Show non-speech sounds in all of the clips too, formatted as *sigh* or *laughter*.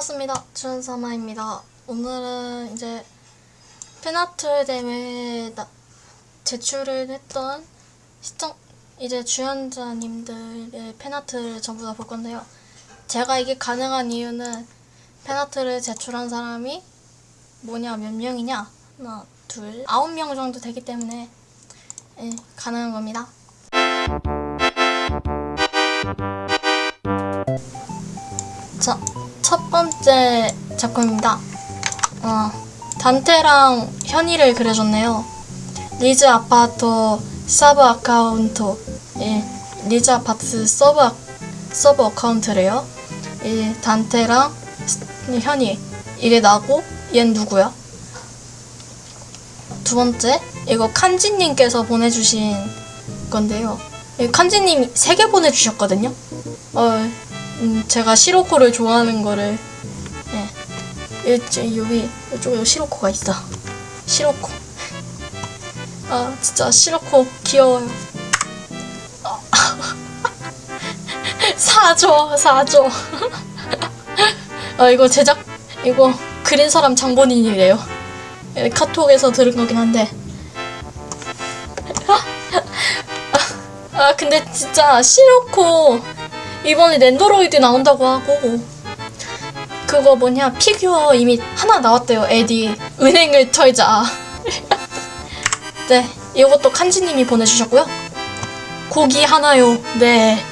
반갑습니다. 주연사마입니다. 오늘은 이제 대회에 나- 제출을 했던 시청 이제 주연자님들의 팬아트를 전부 다 볼 건데요. 제가 이게 가능한 이유는 팬아트를 제출한 사람이 뭐냐 몇 명이냐 하나 둘 아홉 명 정도 되기 때문에 예, 가능한 겁니다. 자, 첫 번째 작품입니다. 어, 단테랑 현이를 그려줬네요. 리즈 아파트 sub account. 예, 리즈 아파트 sub, 아- sub account래요. 이 단테랑 스- 현이. 이게 나고, 얜 누구야? 두 번째, 이거 칸지님께서 보내주신 건데요. 이 칸지님이 세 개 보내주셨거든요. 어, 음, 제가 시로코를 좋아하는 거를 예, 이- 여기 이쪽에 시로코가 있어. 시로코. 아 진짜 시로코 귀여워요. 아, *laughs* 사줘 사줘. *laughs* 아 이거 제작 이거 그린 사람 장본인이래요. 예, 카톡에서 들은 거긴 한데. *laughs* 아 근데 진짜 시로코 이번에 랜더로이드 나온다고 하고. 그거 뭐냐 피규어 이미 하나 나왔대요 에디. 은행을 털자. *laughs* 네 이것도 칸지님이 보내주셨고요. 고기 하나요. 네.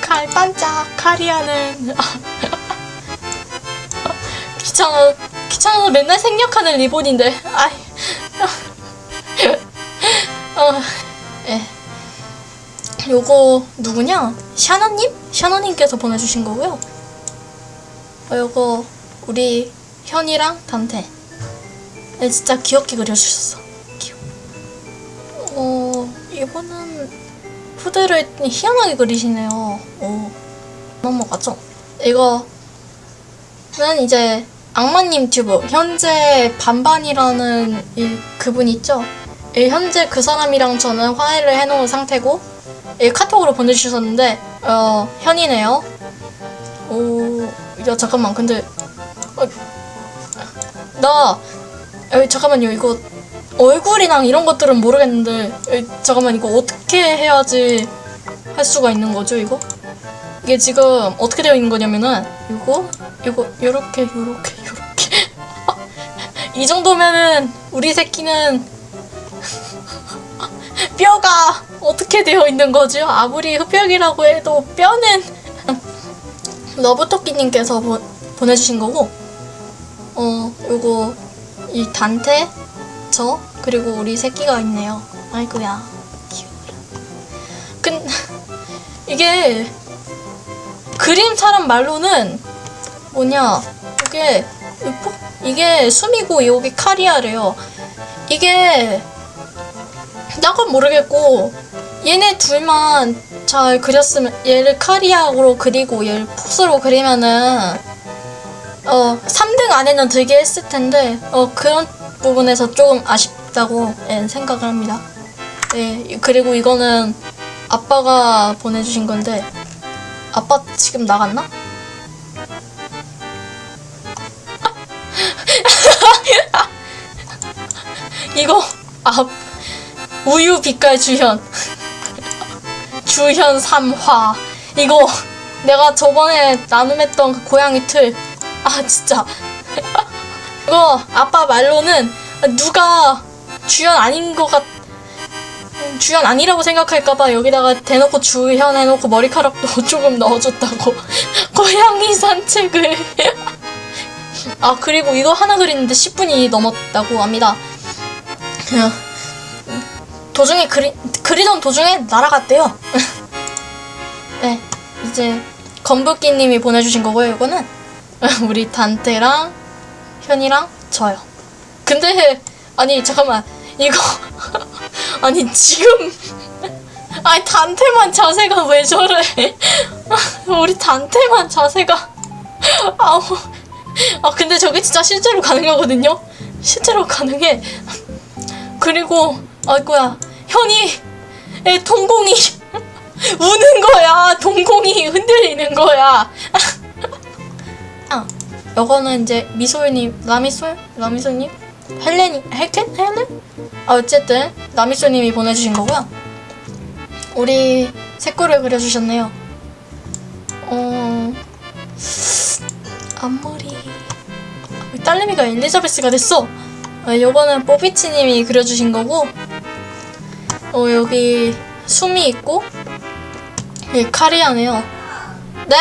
칼 반짝 카리아는. *laughs* 귀찮아 귀찮아서 맨날 생략하는 리본인데. 아이. *laughs* 어, 예. 요거 누구냐? 샤너님? 샤너님께서 보내주신 거고요. 어, 요거 우리 현이랑 단테. 네, 진짜 귀엽게 그려주셨어. 귀여워. 어, 이거는 푸드를 희한하게 그리시네요. 오, 넘어가죠. 이거는 이제 악마님 튜브 현재 반반이라는 이 그분 있죠? 이 현재 그 사람이랑 저는 화해를 해놓은 상태고 이 카톡으로 보내주셨는데 어 현이네요. 오, 야 잠깐만 근데 어, 나 에, 잠깐만요 이거 얼굴이랑 이런 것들은 모르겠는데 에, 잠깐만 이거 어떻게 해야지 할 수가 있는 거죠 이거? 이게 지금 어떻게 되어 있는 거냐면은 이거 이거 요렇게 요렇게 요렇게 *laughs* 이 정도면은 우리 새끼는 뼈가 어떻게 되어 있는 거죠? 아무리 흡혈이라고 해도 뼈는 러브토끼님께서 보, 보내주신 거고 어 요거 이 단테 저 그리고 우리 새끼가 있네요. 아이고야. 귀여워라. 근 *laughs* 이게 그림 사람 말로는 뭐냐 이게 이게 숨이고 여기 카리아래요. 이게 나건 모르겠고 얘네 둘만 잘 그렸으면 얘를 카리아로 그리고 얘를 풋으로 그리면은 어 3등 안에는 들게 했을 텐데 어 그런 부분에서 조금 아쉽다고 예, 생각을 합니다. 예 그리고 이거는 아빠가 보내주신 건데 아빠 지금 나갔나? *laughs* 이거 아 우유 빛깔 주현. 주현 3화. 이거 내가 저번에 나눔했던 그 고양이 틀. 아 진짜. *laughs* 이거 아빠 말로는 누가 주현 아닌 것 같... 주현 아니라고 생각할까봐 여기다가 대놓고 주현 해놓고 머리카락도 *laughs* 조금 넣어줬다고. *laughs* 고양이 산책을. 아 그리고 이거 하나 그리는데 10분이 넘었다고 합니다 도중에 그리, 그리던 도중에 날아갔대요. *laughs* 네, 이제 건부끼님이 보내주신 거고요. 이거는 *laughs* 우리 단테랑 현이랑 저요. 근데 아니 잠깐만 이거 *laughs* 아니 지금 아니 단테만 자세가 왜 저래? 우리 단테만 자세가 아우 아 근데 저게 진짜 실제로 가능하거든요. 실제로 가능해. 그리고 아이고야 현이 에 동공이 *laughs* 우는 거야 동공이 흔들리는 거야 아, 요거는 이제 미소님, 라미솔? 라미솔님? 헬렌이, 헬켄? 헬렌? 아, 어쨌든, 라미솔님이 보내주신 거고요. 우리 색깔을 그려주셨네요. 어, 앞머리. 딸내미가 엘리자베스가 됐어! 어, 요거는 뽀비치님이 그려주신 거고, 어, 여기 숨이 있고, 여기 카리아네요. 네?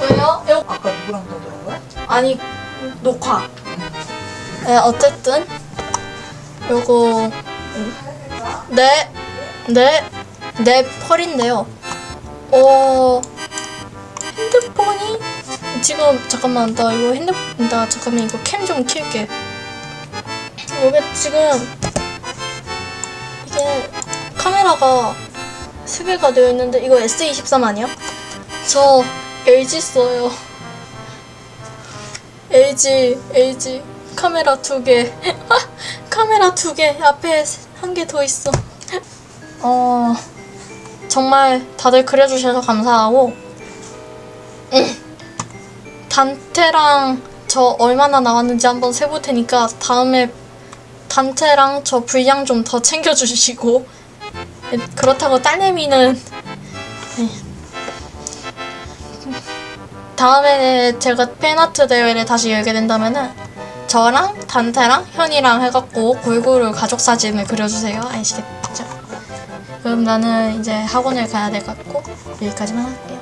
왜요? 요, 아까 누구랑 떠드는 거야? 아니 녹화. 네 어쨌든 요거 네 네 네 펄인데요. 어 핸드폰이 지금 잠깐만 나 이거 핸드폰 나 잠깐만 이거 캠 좀 킬게. 요게 지금 이게 카메라가 세 개가 되어 있는데 이거 S23 아니야? 저 LG 써요. LG, LG. 카메라 두 개. *laughs* 카메라 두 개. 앞에 한 개 더 있어. 어, 정말 다들 그려주셔서 감사하고, 음, 단테랑 저 얼마나 나왔는지 한번 세볼 테니까 다음에 단테랑 저 분량 좀 더 챙겨주시고, 그렇다고 딸내미는 다음에 제가 팬아트 대회를 다시 열게 된다면은 저랑 단테랑 현이랑 해갖고 골고루 가족 사진을 그려주세요. 아시겠죠? 그럼 나는 이제 학원을 가야 될 것 같고 여기까지만 할게요.